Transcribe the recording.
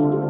you